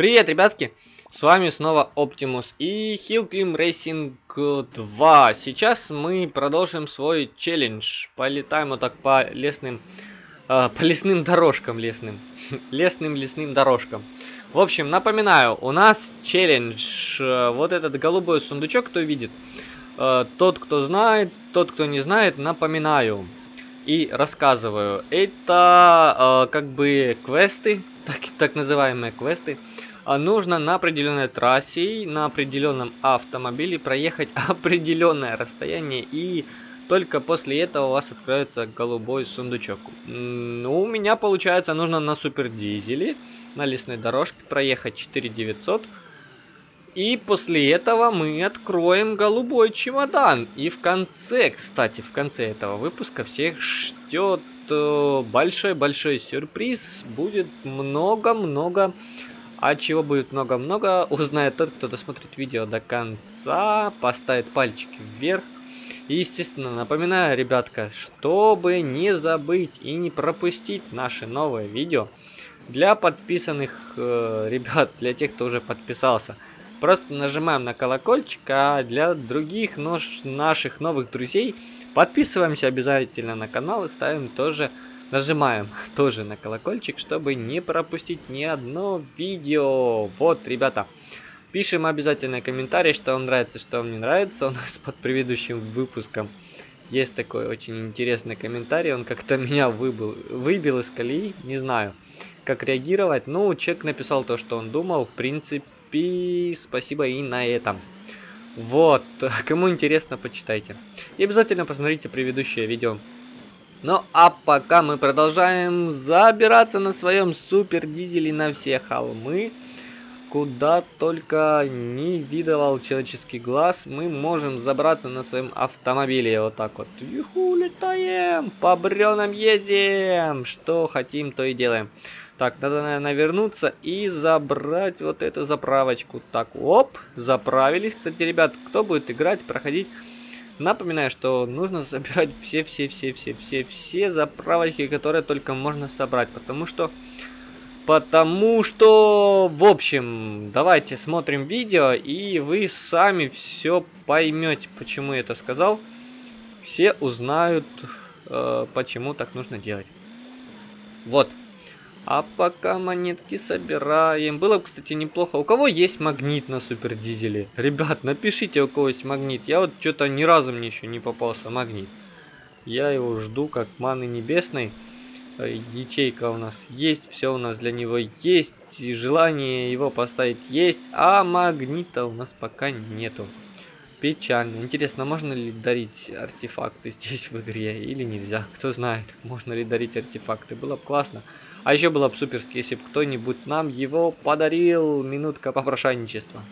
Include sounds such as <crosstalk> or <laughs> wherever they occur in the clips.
Привет, ребятки! С вами снова Optimus и Hillclimb Racing 2. Сейчас мы продолжим свой челлендж. Полетаем вот так по лесным, э, <laughs> по лесным дорожкам лесным. <laughs> лесным лесным дорожкам. В общем, напоминаю, у нас челлендж. Э, вот этот голубой сундучок, кто видит. Э, тот, кто знает, тот, кто не знает, напоминаю. И рассказываю. Это э, как бы квесты, <laughs> так, так называемые квесты. А нужно на определенной трассе, на определенном автомобиле проехать <laughs> определенное расстояние и только после этого у вас откроется голубой сундучок. Ну, у меня получается нужно на супер дизеле, на лесной дорожке проехать 4900. И после этого мы откроем голубой чемодан. И в конце, кстати, в конце этого выпуска всех ждет э, большой-большой сюрприз. Будет много-много а чего будет много-много, узнает тот, кто досмотрит видео до конца, поставит пальчики вверх. И, естественно, напоминаю, ребятка, чтобы не забыть и не пропустить наши новые видео, для подписанных э, ребят, для тех, кто уже подписался, просто нажимаем на колокольчик, а для других нож, наших новых друзей подписываемся обязательно на канал и ставим тоже Нажимаем тоже на колокольчик, чтобы не пропустить ни одно видео. Вот, ребята, пишем обязательно комментарий, что вам нравится, что вам не нравится. У нас <laughs> под предыдущим выпуском есть такой очень интересный комментарий. Он как-то <laughs> меня выбил, выбил из колеи, не знаю, как реагировать. Ну, человек написал то, что он думал. В принципе, спасибо и на этом. Вот, <laughs> кому интересно, почитайте. И обязательно посмотрите предыдущее видео ну а пока мы продолжаем забираться на своем супер дизеле на все холмы, куда только не видывал человеческий глаз, мы можем забраться на своем автомобиле. Вот так вот. Юху, летаем, по бревнам едем, что хотим, то и делаем. Так, надо, наверное, вернуться и забрать вот эту заправочку. Так, оп, заправились. Кстати, ребят, кто будет играть, проходить Напоминаю, что нужно собирать все-все-все-все-все-все заправочки, которые только можно собрать, потому что... Потому что, в общем, давайте смотрим видео, и вы сами все поймете, почему я это сказал. Все узнают, э, почему так нужно делать. Вот. А пока монетки собираем. Было бы, кстати, неплохо. У кого есть магнит на супер дизеле? Ребят, напишите, у кого есть магнит. Я вот что-то ни разу мне еще не попался магнит. Я его жду как маны небесной. Э, ячейка у нас есть, все у нас для него есть. И желание его поставить есть, а магнита у нас пока нету. Печально. Интересно, можно ли дарить артефакты <laughs> здесь в игре или нельзя? Кто знает, можно ли дарить артефакты. Было бы классно. А еще было бы суперски, если бы кто-нибудь нам его подарил. Минутка попрошайничества.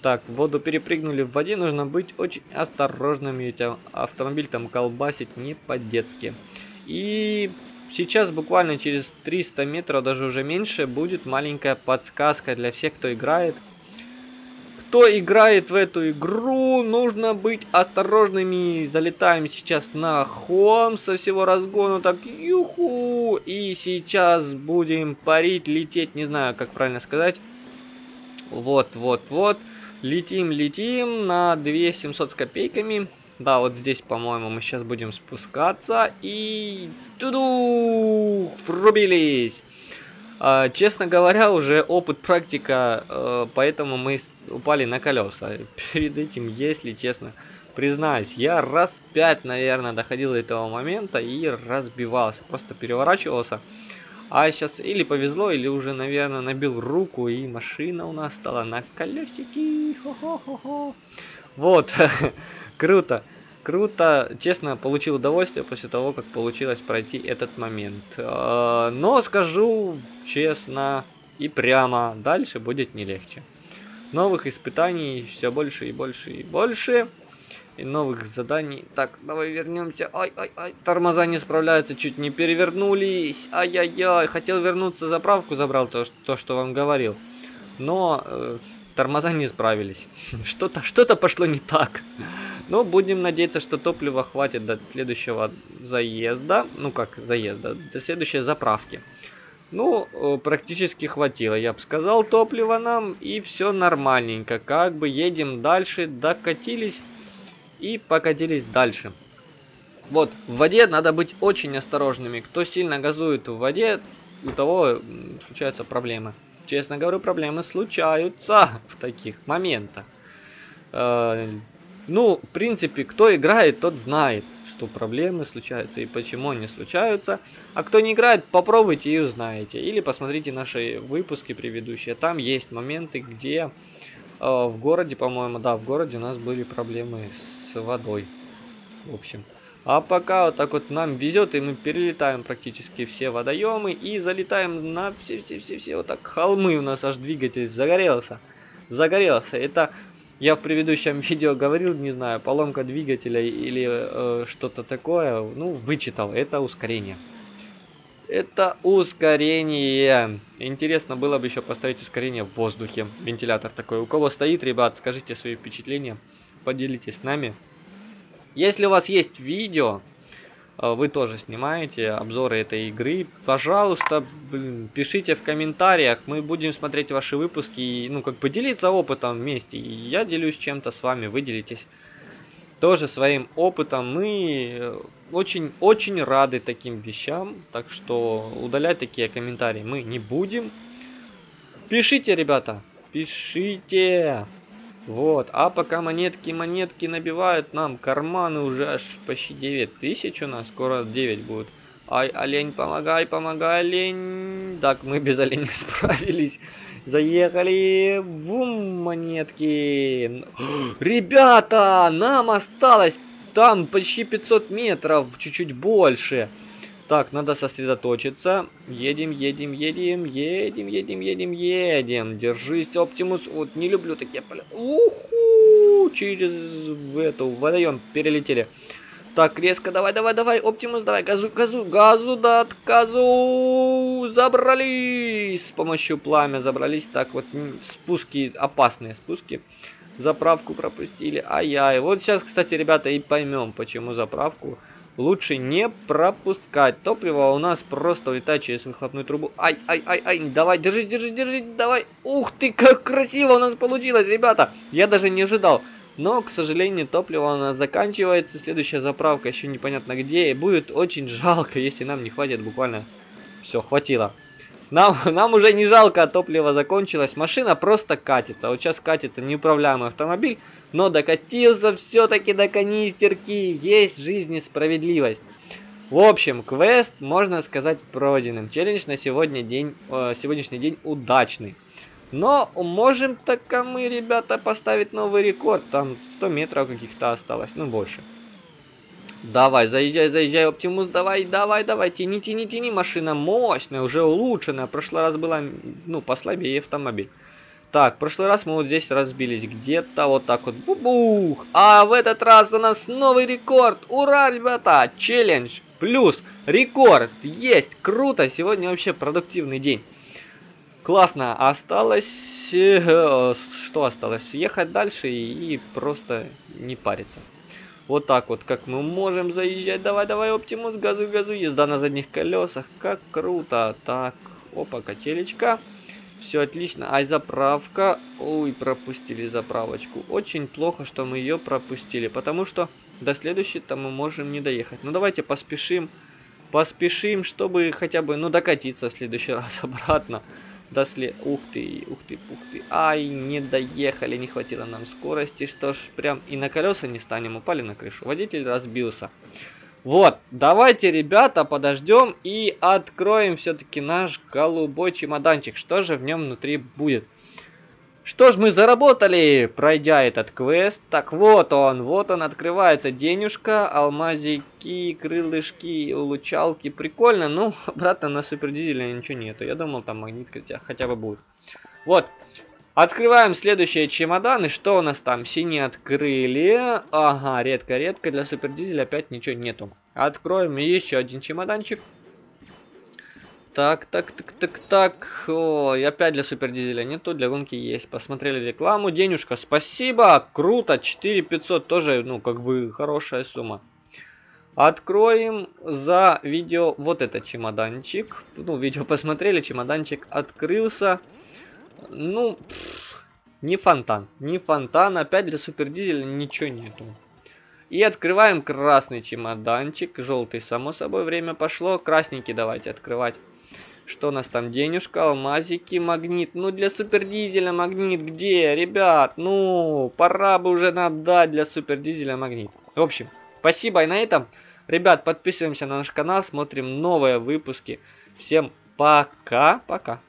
Так, в воду перепрыгнули. В воде нужно быть очень осторожными. Ведь автомобиль там колбасит не по-детски. И сейчас буквально через 300 метров, даже уже меньше, будет маленькая подсказка для всех, кто играет кто играет в эту игру, нужно быть осторожными. Залетаем сейчас на холм со всего разгона. Так, юху. И сейчас будем парить, лететь. Не знаю, как правильно сказать. Вот, вот, вот. Летим, летим на 2700 с копейками. Да, вот здесь, по-моему, мы сейчас будем спускаться. И... Туду! Врубились! А, честно говоря, уже опыт, практика, э, поэтому мы упали на колеса. <laughs> Перед этим, если честно, признаюсь, я раз пять, наверное, доходил до этого момента и разбивался, просто переворачивался. А сейчас или повезло, или уже, наверное, набил руку, и машина у нас стала на колесики. Хо-хо-хо-хо. Вот, <laughs> круто. Круто, честно, получил удовольствие после того, как получилось пройти этот момент. А, но скажу честно и прямо, дальше будет не легче. Новых испытаний все больше и больше и больше. И новых заданий. Так, давай вернемся. Ай-ай-ай, тормоза не справляются, чуть не перевернулись. Ай-яй-яй, хотел вернуться, заправку забрал, то, то что вам говорил. Но э, тормоза не справились. <laughs> Что-то что, -то, пошло не так. Но будем надеяться, что топлива хватит до следующего заезда. Ну как заезда, до следующей заправки. Ну, э, практически хватило, я бы сказал, топлива нам, и все нормальненько. Как бы едем дальше, докатились и покатились дальше. Вот, в воде надо быть очень осторожными. Кто сильно газует в воде, у того случаются проблемы. Честно говорю, проблемы случаются <laughs> в таких моментах. Э, ну, в принципе, кто играет, тот знает что проблемы случаются и почему они случаются. А кто не играет, попробуйте и узнаете. Или посмотрите наши выпуски предыдущие. Там есть моменты, где э, в городе, по-моему, да, в городе у нас были проблемы с водой. В общем. А пока вот так вот нам везет, и мы перелетаем практически все водоемы и залетаем на все-все-все-все вот так холмы. У нас аж двигатель загорелся. Загорелся. Это я в предыдущем <laughs> видео говорил, не знаю, поломка двигателя или э, что-то такое. Ну, вычитал. Это ускорение. Это ускорение. Интересно было бы еще поставить ускорение в воздухе. Вентилятор такой. У кого стоит, ребят, скажите свои впечатления. Поделитесь с нами. Если у вас есть видео, вы тоже снимаете обзоры этой игры, пожалуйста, блин, пишите в комментариях, мы будем смотреть ваши выпуски и, ну, как поделиться опытом вместе. я делюсь чем-то с вами, вы делитесь тоже своим опытом. Мы очень-очень рады таким вещам, так что удалять такие комментарии мы не будем. Пишите, ребята, пишите. Вот, а пока монетки, монетки набивают нам карманы уже аж почти 9 тысяч у нас, скоро 9 будет. Ай, олень, помогай, помогай, олень. Так, мы без оленя <laughs> справились. Заехали. Вум, монетки. Ребята, нам осталось там почти 500 метров, чуть-чуть больше. Так, надо сосредоточиться. Едем, едем, едем, едем, едем, едем, едем. Держись, Оптимус. Вот не люблю такие поля. Уху! Через эту водоем перелетели. Так, резко, давай, давай, давай, Оптимус, давай, газу, газу, газу, да, газу, забрались, с помощью пламя забрались, так, вот, спуски, опасные спуски, заправку пропустили, ай-яй, вот сейчас, кстати, ребята, и поймем, почему заправку лучше не пропускать. Топливо у нас просто улетает через выхлопную трубу. Ай, ай, ай, ай, давай, держи, держи, держи, давай. Ух ты, как красиво у нас получилось, ребята. Я даже не ожидал. Но, к сожалению, топливо у нас заканчивается. Следующая заправка еще непонятно где. И будет очень жалко, если нам не хватит буквально... Все, хватило. Нам, нам уже не жалко, топливо закончилось. Машина просто катится. Вот сейчас катится неуправляемый автомобиль но докатился все-таки до канистерки. Есть в жизни справедливость. В общем, квест, можно сказать, пройденным. Челлендж на сегодня день, э, сегодняшний день удачный. Но можем так мы, ребята, поставить новый рекорд. Там 100 метров каких-то осталось, ну больше. Давай, заезжай, заезжай, Оптимус, давай, давай, давай, тяни, тяни, тяни, машина мощная, уже улучшенная. В прошлый раз была, ну, послабее автомобиль. Так, в прошлый раз мы вот здесь разбились где-то вот так вот. Бубух! А в этот раз у нас новый рекорд! Ура, ребята! Челлендж плюс рекорд! Есть! Круто! Сегодня вообще продуктивный день. Классно! Осталось... Э, что осталось? Ехать дальше и просто не париться. Вот так вот, как мы можем заезжать. Давай, давай, Оптимус, газу, газу. Езда на задних колесах. Как круто. Так, опа, качелечка. Все отлично. Ай, заправка. Ой, пропустили заправочку. Очень плохо, что мы ее пропустили. Потому что до следующей-то мы можем не доехать. Ну, давайте поспешим. Поспешим, чтобы хотя бы, ну, докатиться в следующий <laughs> раз обратно. До след... Ух ты, ух ты, ух ты. Ай, не доехали, не хватило нам скорости. Что ж, прям и на колеса не станем. Упали на крышу. Водитель разбился. Вот, давайте, ребята, подождем и откроем все-таки наш голубой чемоданчик. Что же в нем внутри будет? Что ж, мы заработали, пройдя этот квест. Так, вот он, вот он, открывается. Денежка, алмазики, крылышки, улучалки. Прикольно, ну, <laughs> обратно на супердизеле ничего нету. Я думал, там магнит хотя, хотя бы будет. Вот, Открываем следующие чемоданы. Что у нас там? Синие открыли. Ага, редко-редко. Для супердизеля опять ничего нету. Откроем еще один чемоданчик. Так, так, так, так, так. Ой, опять для супердизеля нету, для гонки есть. Посмотрели рекламу. Денежка, спасибо. Круто. 4500 тоже, ну, как бы хорошая сумма. Откроем за видео вот этот чемоданчик. Ну, видео посмотрели, чемоданчик открылся. Ну, пфф, не фонтан. Не фонтан. Опять для супердизеля ничего нету. И открываем красный чемоданчик. Желтый, само собой, время пошло. Красненький давайте открывать. Что у нас там? Денежка, алмазики, магнит. Ну, для супердизеля магнит где? Ребят, ну, пора бы уже нам дать для супердизеля магнит. В общем, спасибо и на этом. Ребят, подписываемся на наш канал, смотрим новые выпуски. Всем пока-пока.